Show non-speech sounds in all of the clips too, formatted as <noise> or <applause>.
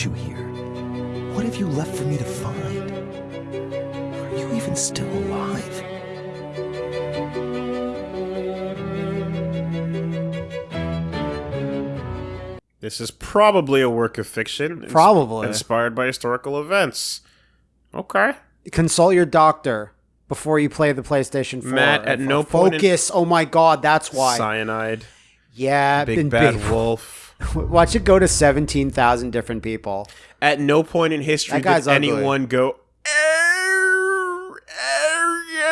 brought you here? What have you left for me to find? Are you even still alive? This is probably a work of fiction. Probably. Inspired by historical events. Okay. Consult your doctor before you play the PlayStation 4. Matt, at uh, no point Focus. oh my god, that's why. Cyanide. yeah, Big Bad big. Wolf. <laughs> Watch it go to 17,000 different people. At no point in history did ugly. anyone go, "Er, er,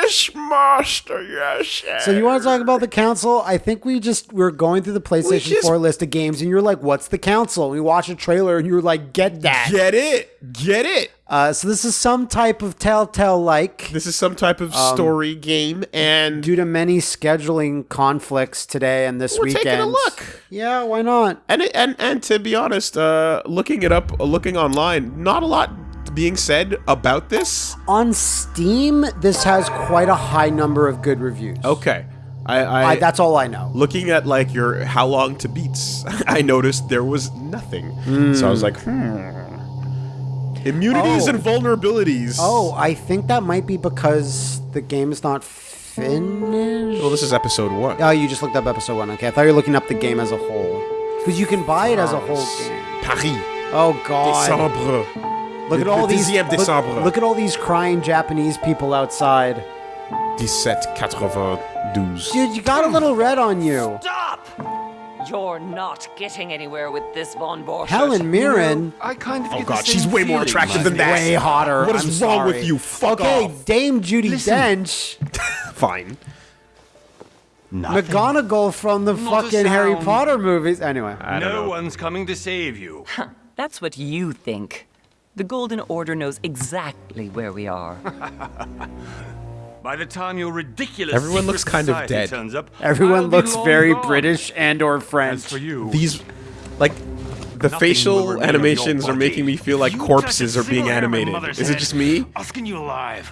yes, master, yes. So you want to talk about the council? I think we just we are going through the PlayStation just- 4 list of games, and you're like, "What's the council?" We watch a trailer, and you're like, "Get that!" Get it. Get it. Uh, so this is some type of Telltale like. This is some type of Um, story game, and Due to many scheduling conflicts today and this We're weekend, taking a look. Yeah, why not? and and and to be honest, uh, looking it up, looking online, not a lot being said about this. On Steam, this has quite a high number of good reviews. Okay, I, I, I, that's all I know. looking at like your how long to beats, <laughs> I noticed there was nothing. So I was like, hmm. Immunities Oh. and vulnerabilities. Oh, I think that might be because the game is not finished. well, this is episode one. Oh, you just looked up episode one. Okay, I thought you were looking up the game as a whole. Because you can buy it as a whole game. Paris, Oh God! décembre, Look at all these. Look, look at all these crying Japanese people outside. 1792. Dude, you got a little red on you. Stop! You're not getting anywhere with this Von Borchardt. Helen Mirren, I kind of Oh get god, the same she's way more attractive than that. way hotter. What is I'm wrong sorry. with you? Fuck okay, off. Dame Judi Listen. Dench, <laughs> Fine. Nothing. McGonagall from the Not a fucking Harry. Potter movies. Anyway, I don't No know. one's coming to save you. Huh, That's what you think. The Golden Order knows exactly where we are. <laughs> By the time your ridiculous Everyone looks kind of dead. turns up, everyone I'll looks very gone. British and or French. As for you, These, like, the will facial animations are making me feel like You corpses are being single hair of my animated. mother's Is it just me? I'll you alive.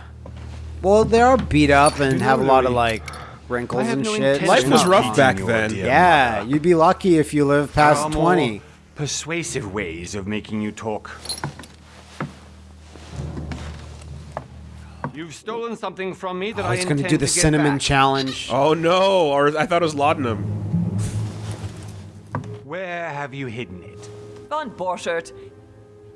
Well, they are all beat up and have a lot of like wrinkles and no shit. Life was rough back then. Yeah, you'd be lucky if you live There past 20. Persuasive ways of making you talk. You've stolen something from me that Oh, I he's intend gonna do the cinnamon back. challenge. Oh no, or I thought it was laudanum. Where have you hidden it? Von Borchardt,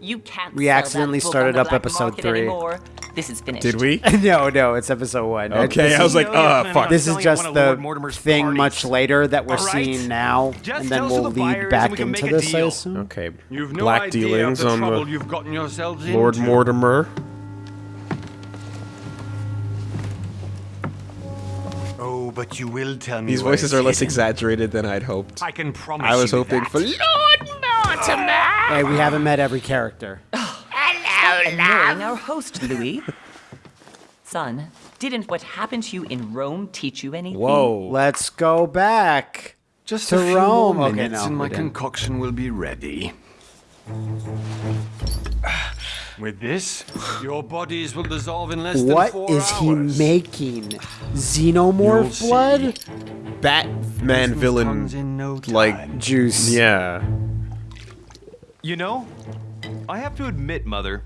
you can't We accidentally started up episode three. Anymore. This is finished. Did we? <laughs> no, no, it's episode one. Okay, This I was like, know uh, planning fuck. This is just the Lord Mortimer's thing parties. much later that we're All right. seeing now, Just and then we'll the lead back we into this, I assume. Okay. You've no Black idea dealings of the on the you've gotten yourselves Lord into. Mortimer. But you will tell me These voices are less hidden. exaggerated than I'd hoped. I can promise I was you hoping that. for Lord Mortimer. Hey, we haven't met every character. <sighs> Annoying our host, Louis. Son, didn't what happened to you in Rome teach you anything? Whoa. Let's go back. Just To a few Rome. more Okay, minutes no, and my didn't. concoction will be ready. With this, your bodies will dissolve in less than What four is he hours. making? You'll Xenomorph see. blood? Batman villain, in no like. Juice. Yeah. You know, I have to admit, Mother,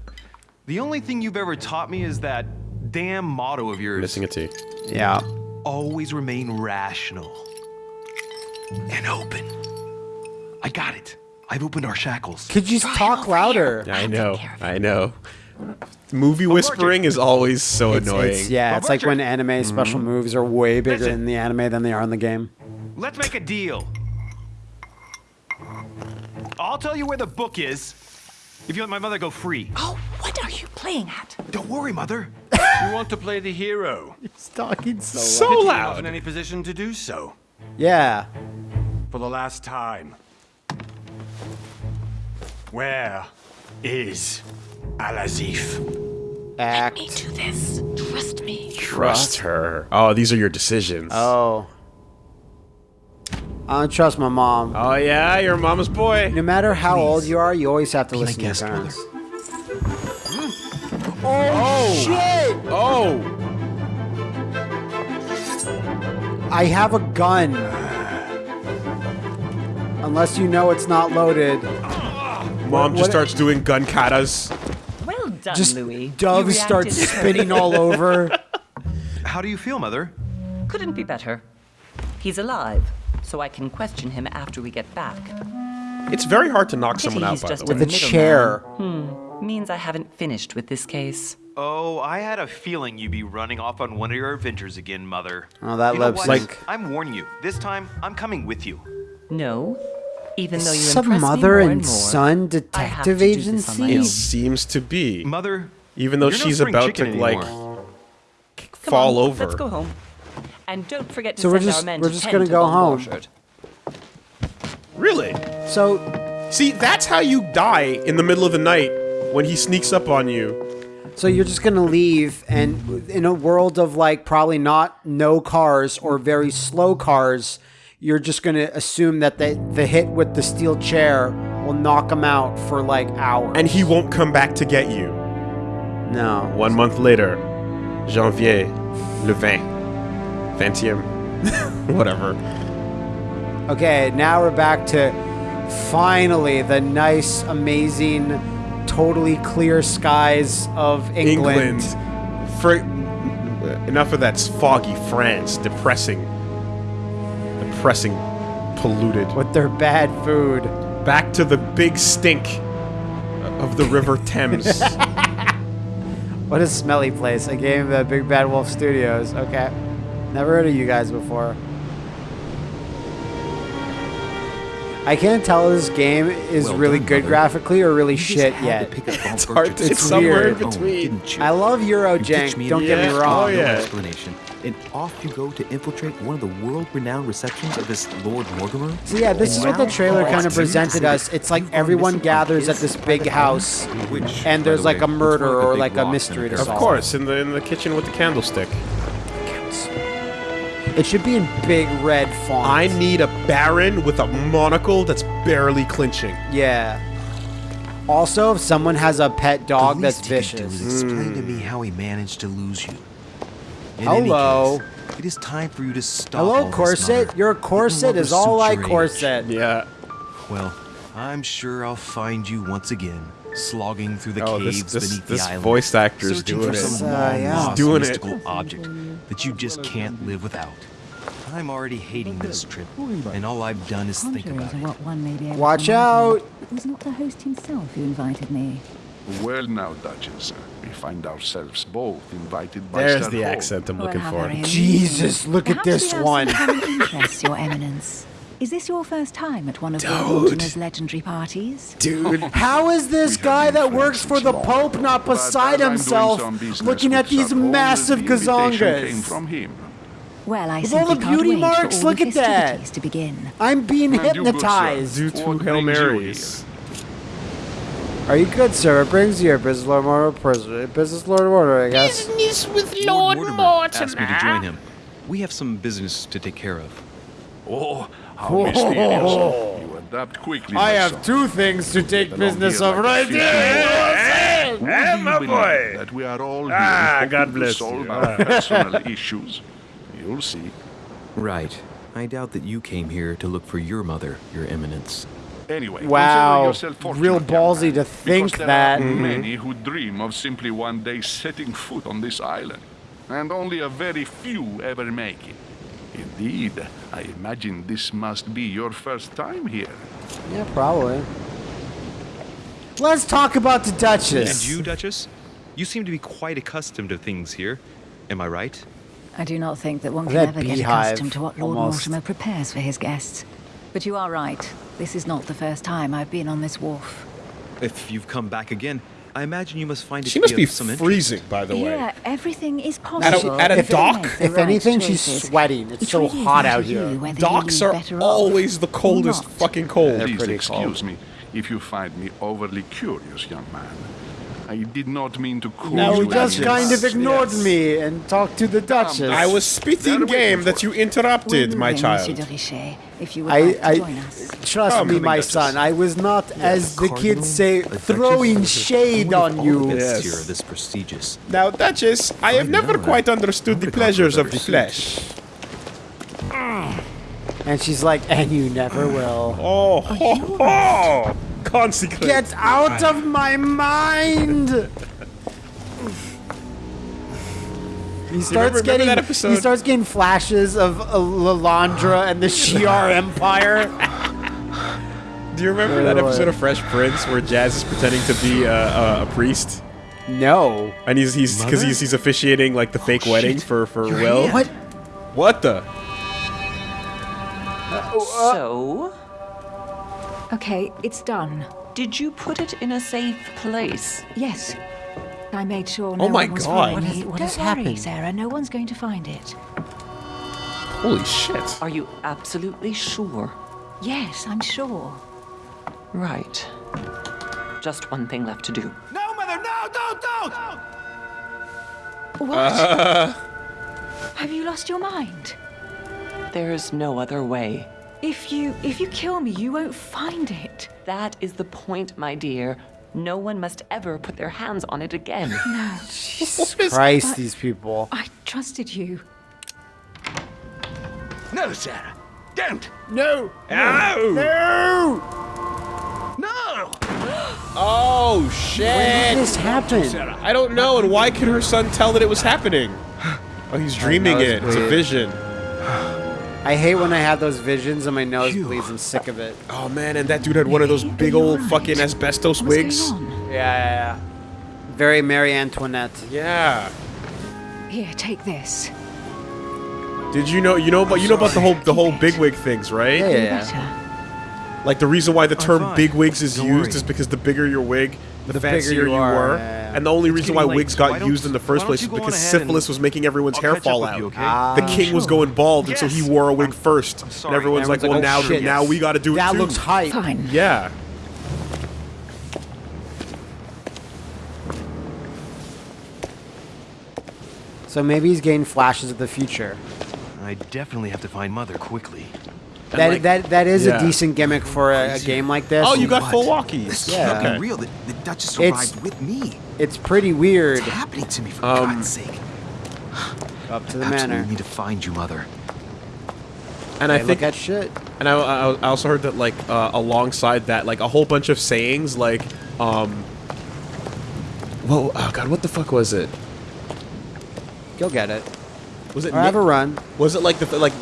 the only thing you've ever taught me is that damn motto of yours Missing a T. Yeah. always remain rational and open. I got it. I've opened our shackles. Could you talk louder? I know. I know. Movie whispering is always so It's, annoying. it's- yeah, it's like when anime special Mm-hmm. moves are way bigger Listen. in the anime than they are in the game. Let's make a deal. I'll tell you where the book is if you let my mother go free. Oh, what are you playing at? Don't worry, Mother. <laughs> You want to play the hero. He's talking so, So loud. You're loud. in any position to do so. Yeah. For the last time. Where is Alazif? Act. do this. Trust me. Trust her. Oh, these are your decisions. Oh. I don't trust my mom. Oh yeah, you're mama's boy. No matter how old you are, you always have to my listen to your guest, parents. Oh, oh Shit! Oh. I have a gun. Unless you know it's not loaded. Mom just what- starts doing gun katas. Well done, Just Louis. Dove You starts spinning all <laughs> over. How do you feel, Mother? Couldn't be better. He's alive, so I can question him after we get back. It's very hard to knock Pity someone out, by just the a way. With a middleman. chair. Hmm, means I haven't finished with this case. Oh, I had a feeling you'd be running off on one of your adventures again, Mother. Oh, that you know lip what? sync. I'm warning you. This time, I'm coming with you. No, even though you Some impress me mother more and and more, son I have to detective do this on my agency. It seems to be. Mother, Even though you're no she's about to chicken like anymore. Come fall on, over. Let's go home. And don't forget to So we're just- our men we're just gonna to go home. Orchard. Really? So See, that's how you die in the middle of the night when he sneaks up on you. So you're just gonna leave, and in a world of like probably not no cars or very slow cars, you're just gonna assume that the the hit with the steel chair will knock him out for like hours. And he won't come back to get you. no. One month later, janvier, le 20. 20e. <laughs> Whatever. Okay, now we're back to finally the nice, amazing, totally clear skies of England. England. For enough of that foggy France, depressing, depressing, polluted. with their bad food. Back to the big stink of the River <laughs> Thames. <laughs> What a smelly place. A game at Big Bad Wolf Studios. Okay. Never heard of you guys before. I can't tell if this game is Well really done, good Mother. graphically or really You shit yet. to pick up Bone <laughs> It's hard to- so it's somewhere in weird. Oh, between. didn't? I love You ditched Eurojank, don't in get me wrong. Oh, yeah. Oh, no explanation. And off you go to infiltrate one of the world-renowned receptions of this Lord Mortimer. So yeah, this is what the trailer oh, kind of presented us. It's like everyone gathers at this big house, Which, and there's the like way, a murder more like a or like a mystery than to a of course, in the in the kitchen with the candlestick. It should be in big red font. I need a baron with a monocle that's barely clinching. Yeah. Also, if someone has a pet dog the that's least he could do vicious. is explain to me hmm. how he managed to lose you. In any Hello. case, it is time for you to stop. Hello, all this, corset. Mother. Your Your corset is all suits like corset. Yeah. Well, I'm sure I'll find you once again, slogging through the Oh, caves this- beneath this the island. voice actor's searching doing for it. some Uh, long yeah. lost Doing it. mystical object that you just can't live without. I'm already hating this trip, and all I've done is think about it. what one may be able Watch out. It was not the host himself who invited me. Well now, Duchess, we find ourselves both invited by There's Sir the Hall. accent I'm looking for. Jesus, look at this we have one. Some common interests, Your Eminence. Is this your first time at one of Lord Mortimer's legendary parties? Dude, <laughs> How is this guy that works for the Pope not beside as I'm doing himself, looking at these massive the gazongas? from him. Well, I With all the can't beauty wait marks, for look the at that. festivities to begin. I'm being And you, good sir, hypnotized. do two Hail Marys. Are you good, sir? It brings you here, Business Lord Mortimer. Pres- Business Lord Mortimer, I guess. Business with Lord Mortimer asked me to join him. We have some business to take care of. Oh, how mysterious. You adapt quickly, I my have son. two things to take Belong business of like a right fish in here. water. Would you believe That we are all here Ah, hoping God to solve you. our <laughs> personal issues. You'll see. Right. I doubt that you came here to look for your mother, Your Eminence. Anyway, Wow, yourself fortunate, real ballsy man, to think there that. Are many who dream of simply one day setting foot on this island, and only a very few ever make it. Indeed, I imagine this must be your first time here. Yeah, probably. Let's talk about the Duchess. And you, Duchess? You seem to be quite accustomed to things here. Am I right? I do not think that one can at ever get accustomed to what Lord almost. Mortimer prepares for his guests. But you are right. This is not the first time I've been on this wharf. If you've come back again, I imagine you must find it She must be of some interest. freezing, by the way. Yeah, everything is At a- possible. at a if dock? make If right anything, she's sweating. It's Which so way do you hot out here. Docks are always the coldest fucking cold. Please excuse cold. me if you find me overly curious, young man. I did not mean to call Now you he just any kind of ignored Yes. me and talked to the Duchess. I was spitting They're game that you interrupted, my child. Richet, if you would I, like to I join us. trust Come, me, my Duchess. son. I was not, as the Cardinal, kids say, a duchess. throwing shade on you. Yes. here this prestigious. Now, Duchess, I have Fine never now, quite understood the pleasures of the flesh. And she's like, and you never will. Oh, ho, <laughs> ho. Consequence. Get out of my mind! He starts remember- remember getting that he starts getting flashes of uh, Lilandra and the Shi'ar <laughs> Empire. Do you remember that Oh, episode uh, of Fresh Prince where Jazz is pretending to be a, a, a priest? No. And he's he's because he's he's officiating like the fake wedding for for Will. What? What the? So, Okay, it's done. did you put it in a safe place? Yes. I made sure no Oh my one was God. following What me. has- what Don't worry, happened? Sarah. No one's going to find it. Holy shit! Are you absolutely sure? Yes, I'm sure. Right. Just one thing left to do. No, Mother, no, don't, don't! What? Uh. Have you lost your mind? There's no other way. If you if you kill me, you won't find it. That is the point, my dear. No one must ever put their hands on it again. No. <laughs> Jesus Christ, these people. I trusted you. No, Sarah. Don't. No! Ow! No! No. <gasps> Oh When shit! did this happen? I don't know. And why could her son tell that it was happening? <sighs> Oh, he's dreaming nose it. It's a vision. <sighs> <sighs> I hate when I have those visions and my nose bleeds. I'm sick of it. Oh man, and that dude had one of those big old fucking asbestos wigs. Yeah, yeah, yeah. Very Marie Antoinette. Yeah. Here, take this. Did you know? You know about you know about the whole the whole bigwig things, right? Yeah, yeah, yeah. Like the reason why the oh, term fine. bigwigs is Don't used worry. is because the bigger your wig, the, The fancier you you, are, were, yeah, yeah. and the only reason why getting late, wigs got why used in the first place you was because syphilis was making everyone's I'll hair fall with out. you, okay? Ah. The king was going bald, and so he wore a wig first. And sorry. everyone's like, Everyone's "Well, like, now, oh, shit. now we got to do it That looks hype. Fine. Yeah. So maybe he's getting flashes of the future. I definitely have to find Mother quickly. And, That, like- that that is Yeah. a decent gimmick for a, a game like this. Oh, you got What? full walkies. This Yeah. can't Okay. be real. The, the Duchess It's- with me. It's pretty weird. What's happening to me, for Um, God's sake. Up to the Absolutely manor. need to find you, Mother. And I They think look at shit. And I, I, I also heard that like uh, alongside that, like a whole bunch of sayings, like um. Whoa! Oh God! What the fuck was it? Go get it. Was it? Or have a run. Was it like the like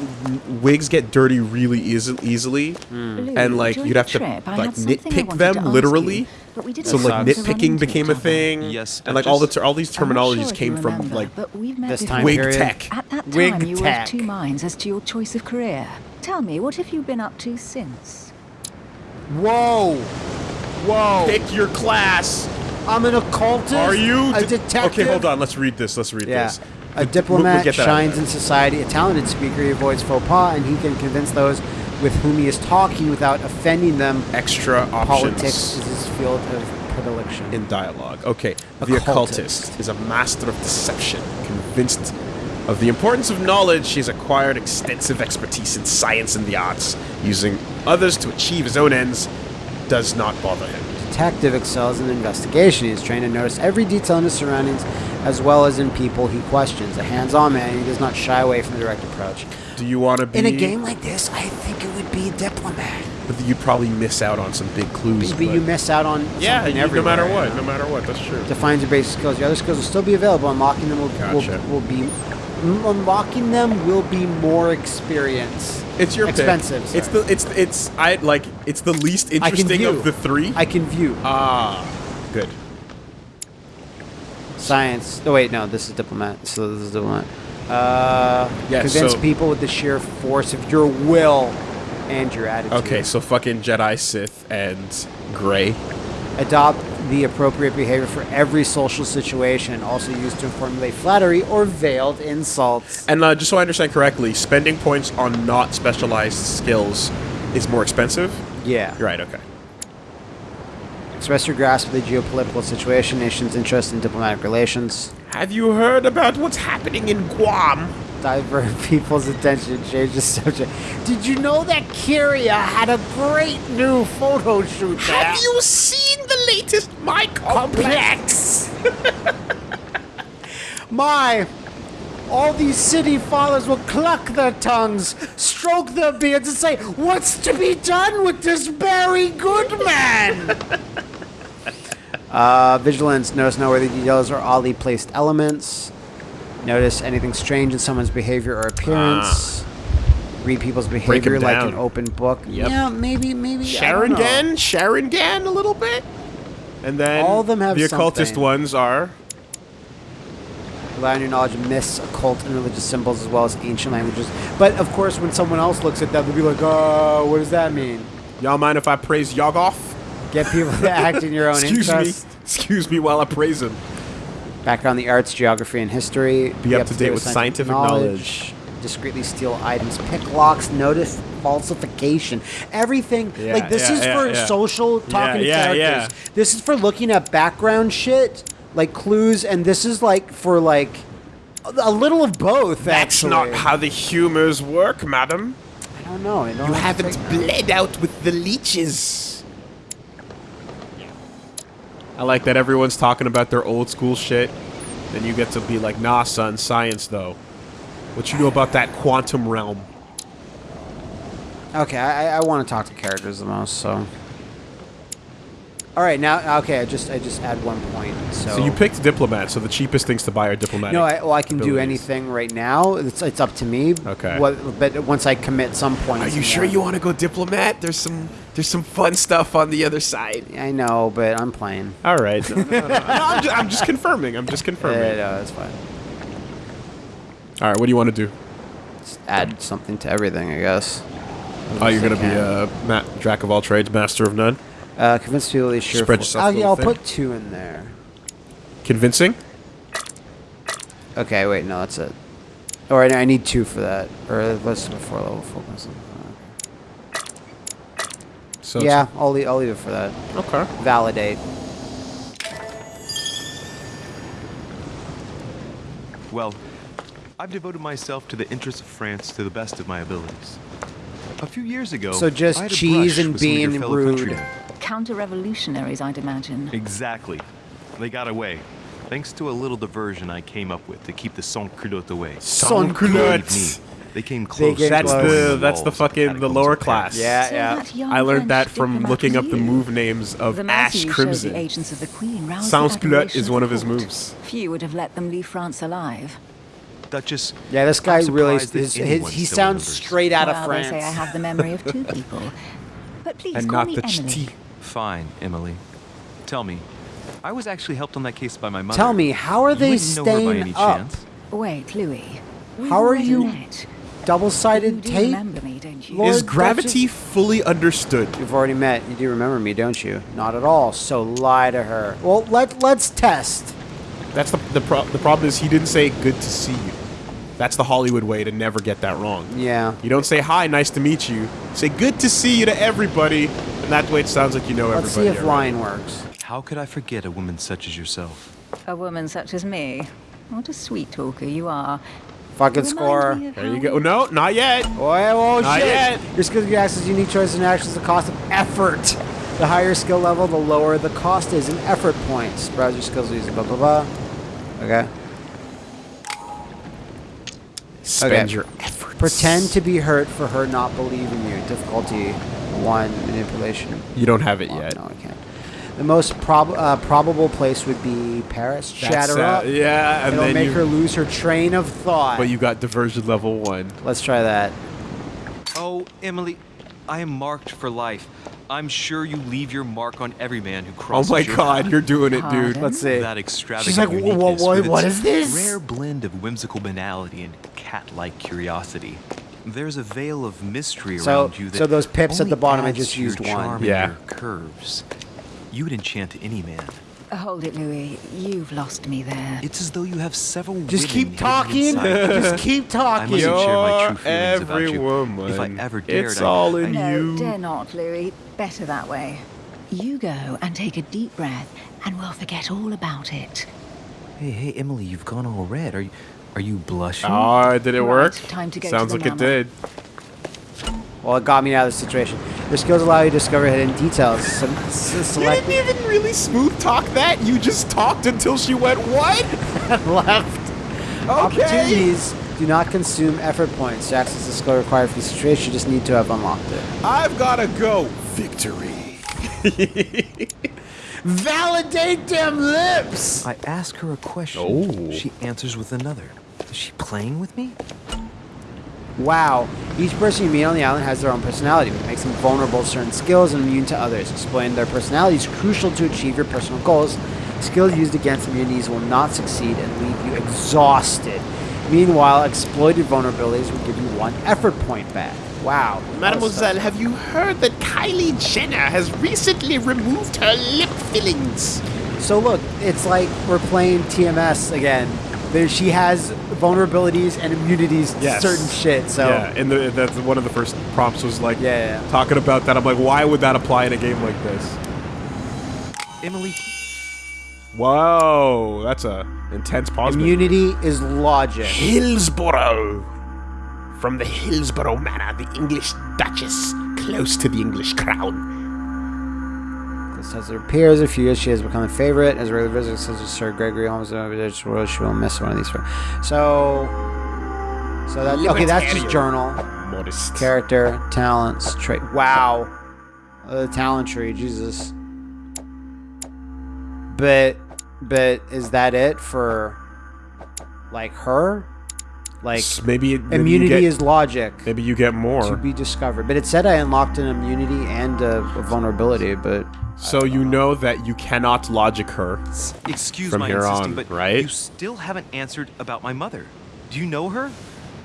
wigs get dirty really easy, easily, Louis, and like during you'd have to trip, like had something I nitpick them literally. you, but we So like seem to run nitpicking became a thing, Yes, and like all the ter- all these terminologies sure came you from like but we've this time wig period. tech. At that time, Wig you were tech. of two minds as to your choice of career. Tell me, what have you been up to since? Whoa! Whoa! Pick your class. I'm an occultist. Are you? a d- detective? Okay, hold on. Let's read this. Let's read Yeah. this. A We'll- we'll diplomat get that out of shines in society, a talented speaker, he avoids faux pas, and he can convince those with whom he is talking without offending them. extra options. Politics is his field of predilection. in dialogue. Okay, the Occultist. occultist is a master of deception, convinced of the importance of knowledge. He has acquired extensive expertise in science and the arts, using others to achieve his own ends. Does not bother him. Detective excels in investigation. He is trained to notice every detail in his surroundings as well as in people he questions. A hands-on man, he does not shy away from the direct approach. Do you want to be In a game like this, I think it would be a diplomat. But you'd probably miss out on some big clues. But you miss out on yeah, something you- no matter what, no matter what. That's true. Defines your basic skills. Your other skills will still be available. Unlocking them will, Gotcha. will, will be mm, unlocking them will be more experience. It's your pick. expensive. It's the it's it's I like it's the least interesting of the three. I can view Ah, good. science. Oh wait, no, this is diplomat. So this is diplomat. Uh, Yeah, convince so- people with the sheer force of your will and your attitude. Okay, so fucking Jedi, Sith, and Gray. Adopt the appropriate behavior for every social situation. Also used to formulate flattery or veiled insults. And uh, just so I understand correctly, spending points on not specialized skills is more expensive. Yeah. Right. Okay. Express your grasp of the geopolitical situation, nation's interest in diplomatic relations. Have you heard about what's happening in Guam? divert <laughs> people's attention, change the subject. Did you know that Kyria had a great new photo shoot? Have you seen the latest My Complex? <laughs> My, all these city fathers will cluck their tongues, stroke their beards and say, "What's to be done with this very good man?" <laughs> uh, vigilance. Notice noteworthy details or oddly placed elements. Notice anything strange in someone's behavior or appearance. Read people's behavior like an open book. Yep. Yeah, maybe, maybe. I Sharon don't. Gan, Sharingan, a little bit. And then All of them have the occultist something. ones are Rely on your knowledge of myths, occult, and religious symbols, as well as ancient languages. But of course, when someone else looks at that, they'll be like, "Oh, what does that mean?" Y'all mind if I praise Yoggoth? Get people to act in your own <laughs> Excuse interest. me. Excuse me while I praise him. Background in the arts, geography, and history. Be up to date with scientific knowledge. Discreetly steal items, pick locks, notice falsification. Everything. Yeah, like, this yeah, is yeah, for yeah. social talking Yeah, to yeah, characters. This is for looking at background shit, like clues, and this is like for like a little of both, That's actually. not how the humors work, madam. I don't know. I don't You have to haven't bled out with the leeches. I like that everyone's talking about their old school shit. Then you get to be like, nah, son, science though. What you know about that quantum realm? Okay, I, I want to talk to characters the most, so. All right, now okay, I just I just add one point. So, So you picked diplomat, so the cheapest things to buy are diplomatic. No, I, well, I can do anything right now. It's it's up to me. Okay. What, but once I commit some points. Are you sure there- you want to go diplomat? There's some there's some fun stuff on the other side. I know, but I'm playing. All right. <laughs> No, no, no, no. I'm, just, I'm just confirming. I'm just confirming. Yeah, no, that's fine. All right. What do you want to do? Just add something to everything, I guess. Oh, you're gonna I be a ma- jack of all trades, master of none. Uh, convince people they sure. Spread full- yourself Oh, a yeah, I'll thin. put two in there. Convincing. Okay, wait, no, that's it. All right, I need two for that, or let's do four level focus. So yeah, I'll leave, I'll leave it for that. Okay. Validate. Well, I've devoted myself to the interests of France to the best of my abilities. A few years ago, So just I had a cheese brush and with some of being rude. countrymen. Counter-revolutionaries, I'd imagine. Exactly. They got away. Thanks to a little diversion I came up with to keep the sans-culotte away. Sans Believe culottes. They came close. get to That's close. the that's the fucking the catacombs lower of class. Yeah, So yeah. I learned that from looking up the move names of the Ash mercy you showed Crimson. the agents of the Queen Sans culotte is one of his moves. Few would have let them leave France alive. Duchess. Yeah, this guy I'm really surprised that his, his, anyone he sounds remembers. straight out well, of France. they say I have the memory of two <laughs> people. But please and call not me the Emily. ch'ti. Fine, Emily. Tell me, I was actually helped on that case by my mother. Tell me, how are they wouldn't know her by staying any up? chance? Wait, Louis. How are you- met. Double-sided do tape. remember me, don't you? Lord Is Duchess- gravity fully understood? You've already met. You do remember me, don't you? Not at all. So lie to her. Well, let let's test. That's the the, pro- the problem is he didn't say good to see you. That's the Hollywood way to never get that wrong. Yeah. You don't say hi, nice to meet you. Say good to see you to everybody, and that way it sounds like you know Let's see everybody. if already. line works. How could I forget a woman such as yourself? A woman such as me. What a sweet talker you are. Fucking score. There you how go. No, not yet. Oh, oh Not shit! yet. Your skills give you access to unique choices and actions. The cost of effort. The higher skill level, the lower the cost is in effort points. Browse your skills using blah blah blah. Okay. Spend Okay. your efforts. Pretend to be hurt for her not believing you. Difficulty one. Manipulation. You don't have it Oh, yet. No, I can't. The most prob- uh, probable place would be Paris. That's, Shatter up. Yeah, and It'll then make her lose her train of thought. But you got diversion level one. Let's try that. Oh, Emily, I am marked for life. I'm sure you leave your mark on every man who crosses. Oh my your god, path. you're doing it, dude. Pardon? Let's see. That extravagant She's like, "Wha- wha- what- what its is this?" Rare blend of whimsical banality and cat-like curiosity. There's a veil of mystery So- around you that so those pips at the bottom, I adds just to your used one. Yeah. curves. You would enchant any man. Hold it, Louis. You've lost me there. It's as though you have several Just keep talking. <laughs> Just keep talking. I talking. mustn't share my true feelings about you. woman. If I ever dared, It's I- all in no, you. dare not, Louis. Better that way. You go and take a deep breath, and we'll forget all about it. Hey, hey, Emily, you've gone all red. Are you, are you blushing? Oh, did it Right, work? time to go to Sounds the like it did. Well, it got me out of the situation. Your skills allow you to discover hidden details. Some, s- You didn't even really smooth talk that. You just talked until she went what? <laughs> left Okay. opportunities Do not consume effort points. To access the skill required for this situation, you just need to have unlocked it. I've gotta go. Victory. <laughs> Validate them lips! I ask her a question. Oh. She answers with another. Is she playing with me? Wow. Each person you meet on the island has their own personality, which makes them vulnerable to certain skills and immune to others. Exploiting their personality is crucial to achieve your personal goals. Skills used against immunities will not succeed and leave you exhausted. Meanwhile, exploited vulnerabilities will give you one effort point back. Wow. Mademoiselle, have you heard that Kylie Jenner has recently removed her lip fillings? So look, it's like we're playing TMS again. There, she has vulnerabilities and immunities to Yes. certain shit. So yeah, and the, that's one of the first prompts was like Yeah, yeah, talking about that. I'm like, why would that apply in a game like this? Emily, Whoa, that's a intense pause. immunity is logic. Hillsborough. From the Hillsborough Manor, the English Duchess, close to the English crown. Has her appears a few years. She has become a favorite as a regular visitor, as Sir Gregory Holmes. She will she will miss one of these. So, so that okay, that's just journal, Modest. character, talents, trait. Wow, uh, the talent tree, Jesus. But, but is that it for, like her? Like S- maybe, maybe immunity get, is logic maybe you get more to be discovered. But it said I unlocked an immunity and a, a vulnerability, but. So you know that you cannot logic her. Excuse From my here insisting, on, but right? you still haven't answered about my mother. Do you know her?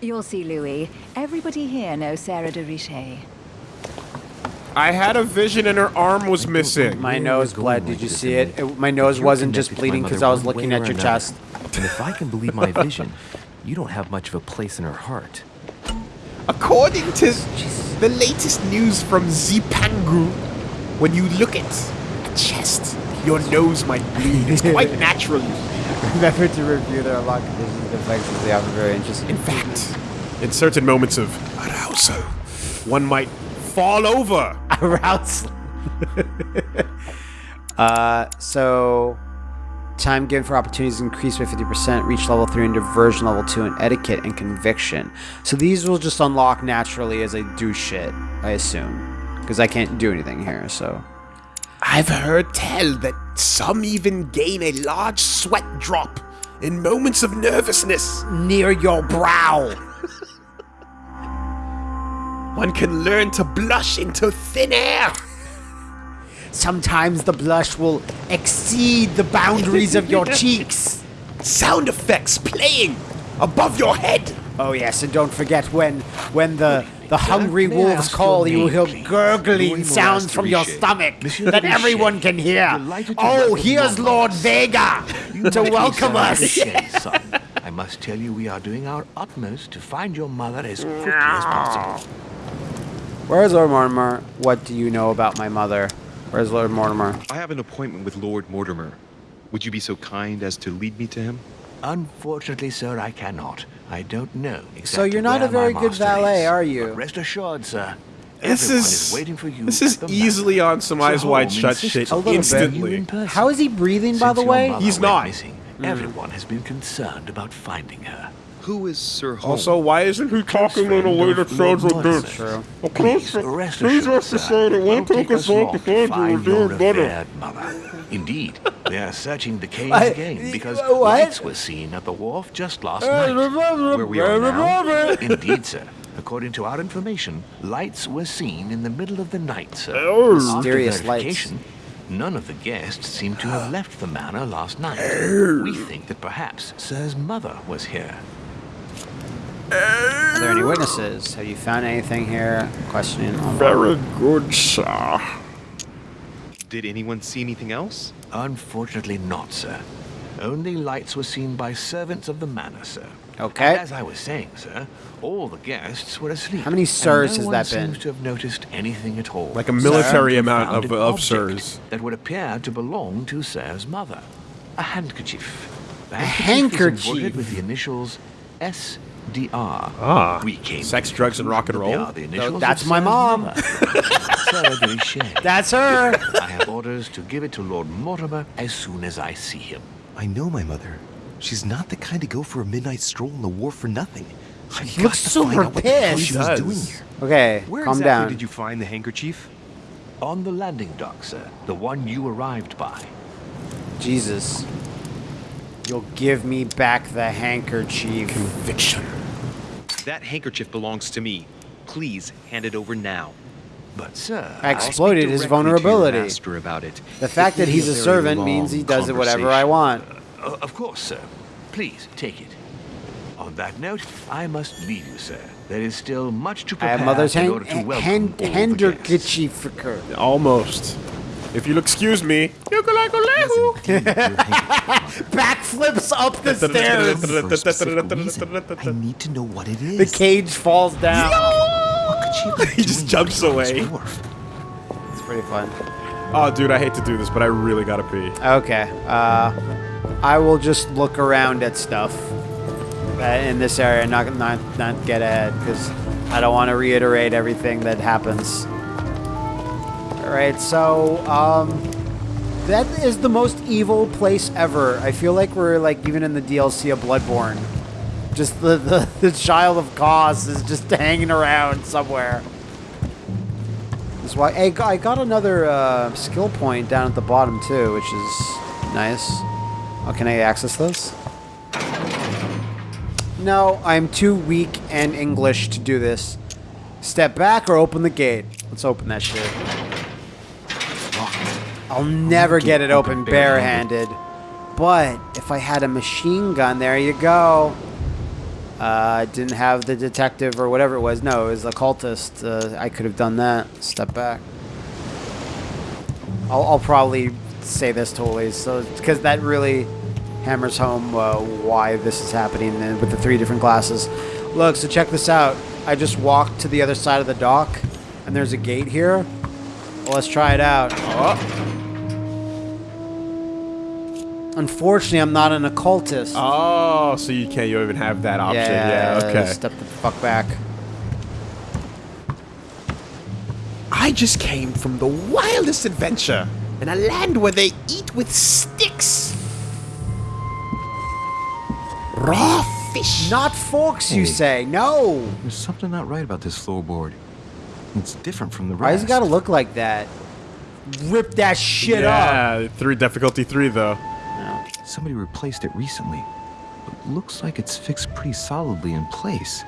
You'll see, Louis. Everybody here knows Sarah de Richet. I had a vision and her arm was missing. My nose bled. Did you see it? It? My nose wasn't just connected to my bleeding because I was looking at your chest. And if I can believe my <laughs> vision, you don't have much of a place in her heart. According to the latest news from Zipangu, when you look at a chest, your nose might bleed. It's <laughs> quite natural. Remember to review their unlock conditions and effects as they offer very interesting. In fact, in certain moments of arousal, one might fall over. <laughs> arousal. <laughs> uh, so time given for opportunities increased by 50%, reach level 3 in diversion, level 2 in etiquette and conviction. So these will just unlock naturally as I do shit, I assume. Because I can't do anything here, so. I've heard tell that some even gain a large sweat drop in moments of nervousness. Near your brow! <laughs> One can learn to blush into thin air. Sometimes the blush will exceed the boundaries of your <laughs> cheeks. Sound effects playing above your head. Oh yes, and don't forget when when the the hungry may wolves call, you will hear gurgling sounds from your stomach Monsieur that de everyone can hear. Oh, here's Lord mother. Vega to welcome us. <laughs> I must tell you, we are doing our utmost to find your mother as quickly as possible. Where's Lord Mortimer? What do you know about my mother? Where's Lord Mortimer? I have an appointment with Lord Mortimer. Would you be so kind as to lead me to him? Unfortunately, sir, I cannot. I don't know exactly So you're not where a very good valet, is. are you? But rest assured, sir. This everyone is, waiting for you. this is easily manor. on some eyes wide shut insists shit A little bit. on you instantly. in. How is he breathing, by the way? He's not. Missing, hmm. Everyone has been concerned about finding her. Who is Sir Holmes? Also, why isn't he talking in a way that sounds like this? True. Please rest assured, sir, it won't take us long to find your revered mother. Indeed, they are searching the caves I- again because uh, what? lights were seen at the wharf just last uh, night. Where we are now? Indeed, sir. According to our information, lights were seen in the middle of the night, sir. Oh, After Mysterious lights. None of the guests seem to have left the manor last night. Oh. We think that perhaps Sir's mother was here. Are there any witnesses? Have you found anything here? Questioning. all- Very good, sir. Did anyone see anything else? Unfortunately not, sir. Only lights were seen by servants of the manor, sir. Okay. And as I was saying, sir, all the guests were asleep. How many and sirs no has one that been? seems to have noticed anything at all. Like a military Sir, amount of- an of sirs. That would appear to belong to Sir's mother. A handkerchief. The A handkerchief is handkerchief? with the initials SDR. Ah, we came sex, drugs, and rock and roll? that are the initials that's my mom. mother. <laughs> Sarah de Richet. That's her. I have orders to give it to Lord Mortimer as soon as I see him. I know my mother. She's not the kind to go for a midnight stroll in the wharf for nothing. He looks super pissed. She was doing here. Okay, Where calm exactly down. did you find the handkerchief? On the landing dock, sir. The one you arrived by. Jesus. You'll give me back the handkerchief. Conviction. That handkerchief belongs to me. Please hand it over now. But, sir, I exploited his directly to your vulnerability. master about it. The fact It that he's a a servant means he does it whatever I want. Uh, of course, sir. Please, take it. On that note, I must leave you, sir. There is still much to prepare I have mother's in hand, order to hand, welcome hand, all the guests. handkerchief for her. Almost. If you'll excuse me. <laughs> Backflips up the stairs. For a specific reason. I need to know what it is. The cage falls down. What could she <laughs> He just jumps away. It's pretty fun. Oh, dude, I hate to do this, but I really gotta pee. Okay. Uh, I will just look around at stuff uh, in this area, not not not get ahead, because I don't want to reiterate everything that happens. All right. So, um, that is the most evil place ever. I feel like we're like even in the DLC of Bloodborne. Just the the, <laughs> the child of Kos is just <laughs> hanging around somewhere. That's why hey, I got another uh, skill point down at the bottom too, which is nice. Oh, can I access this? No, I'm too weak and English to do this. Step back or open the gate. Let's open that shit. I'll never get it open barehanded. But if I had a machine gun, there you go. Uh, I didn't have the detective or whatever it was. No, it was a cultist. Uh, I could have done that. Step back. I'll, I'll probably say this totally, so because that really hammers home uh, why this is happening with the three different glasses. Look, so check this out. I just walked to the other side of the dock, and there's a gate here. Well, let's try it out. Unfortunately, I'm not an occultist. Oh, so you can't you even have that option. Yeah, okay. Step the fuck back. I just came from the wildest adventure in a land where they eat with sticks. Raw fish. Not forks, you Hey. say? No. There's something not right about this floorboard. It's different from the rest. Why does it gotta look like that? Rip that shit up. yeah, three difficulty three though. Somebody replaced it recently. But looks like it's fixed pretty solidly in place.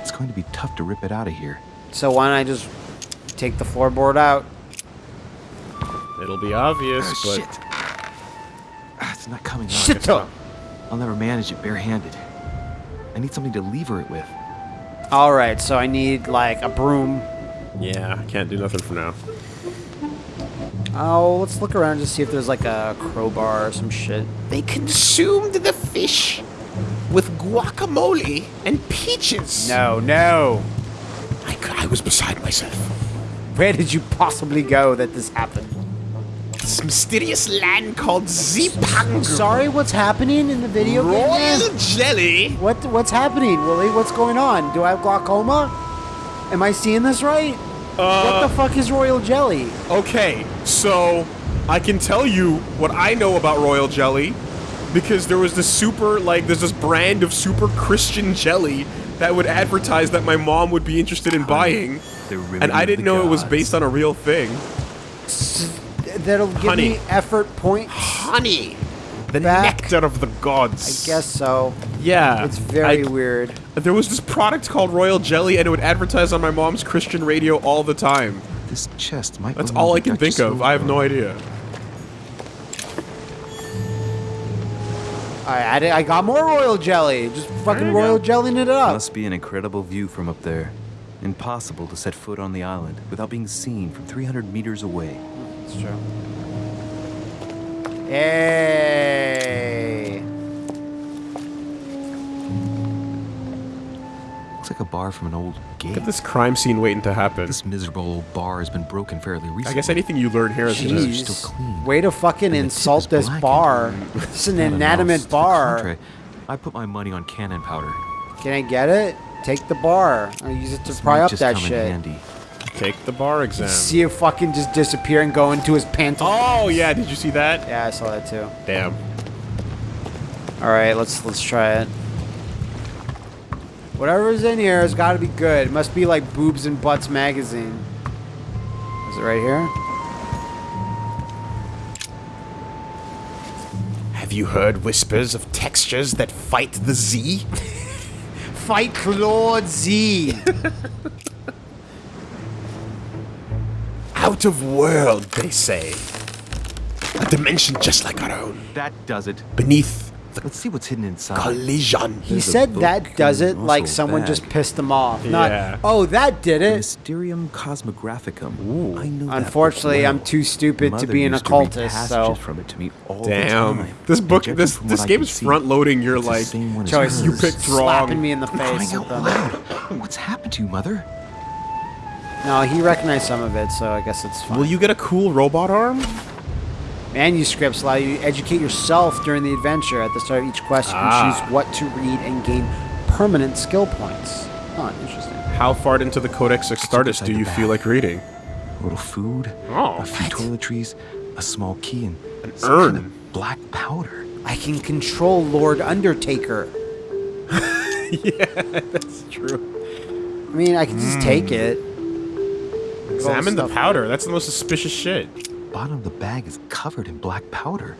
It's going to be tough to rip it out of here. So why don't I just take the floorboard out? It'll be obvious, Ah, but shit. Ah, It's not coming out. Shit. up. I'll never manage it barehanded. I need something to lever it with. All right, so I need like a broom. yeah, I can't do nothing for now. Oh, let's look around to see if there's like a crowbar or some shit. They consumed the fish with guacamole and peaches. No, no. I, I was beside myself. Where did you possibly go that this happened? This mysterious land called Zipang. Sorry, what's happening in the video game? Royal jelly. What what's happening, Willie? What's going on? Do I have glaucoma? Am I seeing this right? What the uh, fuck is royal jelly? Okay, so I can tell you what I know about royal jelly because there was this super like there's this brand of super Christian jelly that would advertise that my mom would be interested in buying, and I didn't the know it was based on a real thing. That'll give Honey. me effort points. Honey, the Back. nectar of the gods. I guess so. Yeah, It's very I- weird. There was this product called Royal Jelly, and it would advertise on my mom's Christian radio all the time. This chest might. That's all I can think of. I have no idea. I added, I got more royal jelly. Just fucking royal go. jellying it up. Must be an incredible view from up there. Impossible to set foot on the island without being seen from 300 meters away. It's true. Hey. Looks like a bar from an old game. Look at this crime scene waiting to happen. This miserable old bar has been broken fairly recently. I guess anything you learn here is gonna- Jeez. Jeez. still clean. Way to fucking And insult this blackened. bar. <laughs> It's an inanimate bar. I put my money on cannon powder. Can I get it? Take the bar. I'll use it to This pry might up just that come in shit. handy. Take the bar exam. See it fucking just disappear and go into his pantaloons. Oh yeah, did you see that? Yeah, I saw that too. Damn. All right, let's let's try it. Whatever's in here has got to be good. It must be like Boobs and Butts magazine. Is it right here? Have you heard whispers of textures that fight the Z? <laughs> Fight Lord Z. <laughs> Out of world, they say. A dimension just like our own. That does it. Beneath the Let's see what's hidden inside. collision. He There's said that does it like someone bag. just pissed them off. Not, Yeah. oh, that did it. Mysterium Cosmographicum. I know Unfortunately, book I'm too stupid to be an used to read occultist, so passages from it to me all the Damn. time. This book, Judging this this game is front loading your it's like same one as choice. hers. you picked wrong. slapping me in the face Crying with out them. loud. What's happened to you, Mother? No, he recognized some of it, so I guess it's fine. Will you get a cool robot arm? Manuscripts allow you to educate yourself during the adventure. At the start of each quest, you Ah. can choose what to read and gain permanent skill points. Huh, interesting. How far into the Codex Astartes inside do you feel like reading? A little food, Oh. a few toiletries, a small key, and An some kind urn. of black powder. I can control Lord Undertaker. <laughs> Yeah, that's true. I mean, I can just take it. Examine the stuff. powder. That's the most suspicious shit. Bottom of the bag is covered in black powder.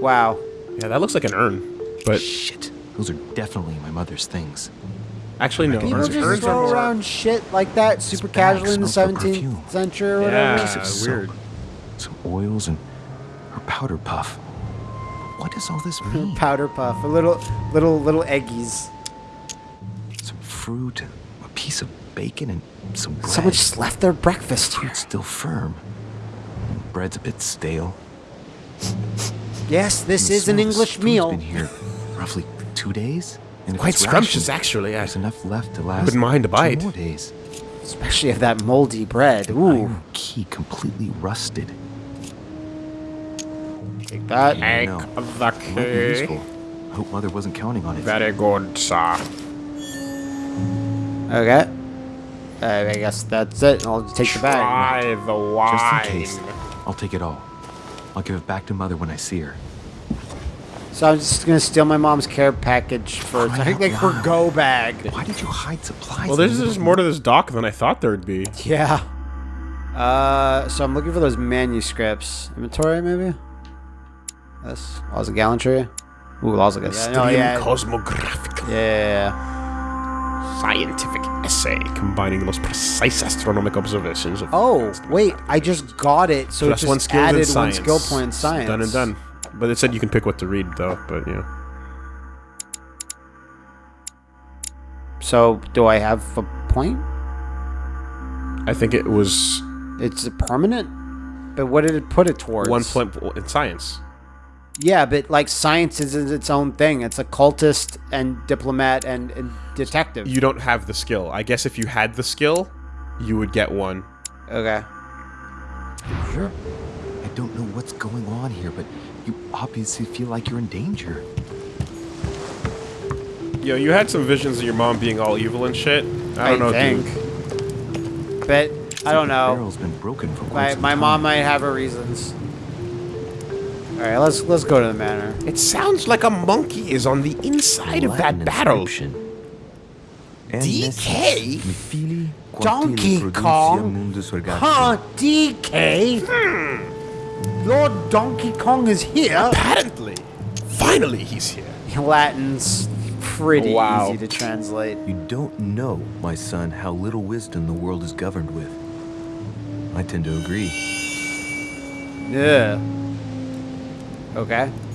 Wow. Yeah, that looks like an urn. But Shit, those are definitely my mother's things. actually, no. People Urns, just urns throw more. around shit like that super bag casually in the 17th century or whatever. Yeah, Piece of soap, weird. Some oils and her powder puff. What does all this mean? Powder puff, a little, little, little eggies. some fruit, a piece of bacon, and some bread. Someone just left their breakfast here. Fruit's still firm. Bread's a bit stale. Yes, this is an of English meal. been here roughly two days. And Quite it's scrumptious, rationed, actually. Yeah. There's enough left to last. wouldn't mind a two bite. more days. Especially if that moldy bread. Ooh. Iron key completely rusted. Take that. Take No. the key. I hope Mother wasn't counting on it. Very good, sir. Okay. Uh, I guess that's it. I'll take the bag. Try the wine. Just in case, I'll take it all. I'll give it back to Mother when I see her. So I'm just gonna steal my mom's care package for Cry out like her go bag. Why did you hide supplies? Well, in there's just more to this dock than I thought there'd be. Yeah. Uh, so I'm looking for those manuscripts. Inventory, maybe. This laws of gallantry. Ooh, laws of gallantry. Oh Mystium yeah. Cosmographica. Yeah. Scientific essay combining the most precise astronomical observations of. Oh wait, I just got it. So, So it just one skill in added one skill point in science. Done and done. But it said you can pick what to read, though. But yeah. So do I have a point? I think it was It's a permanent. But what did it put it towards? one point in science. Yeah, but like science is its own thing. It's occultist and diplomat and, and detective. You don't have the skill. I guess if you had the skill, you would get one. okay. Sure. I don't know what's going on here, but you obviously feel like you're in danger. Yo, you had some visions of your mom being all evil and shit. I don't know, think. dude. But I don't know. Barrel's been broken for quite My, my mom might have her reasons. All right, let's let's go to the manor. It sounds like a monkey is on the inside of that barrel. DK? Donkey Kong? Huh, DK? Lord hmm. Donkey Kong is here. Apparently. Finally, he's here. <laughs> Latin's pretty Wow. easy to translate. You don't know, my son, how little wisdom the world is governed with. I tend to agree. Yeah. Okay.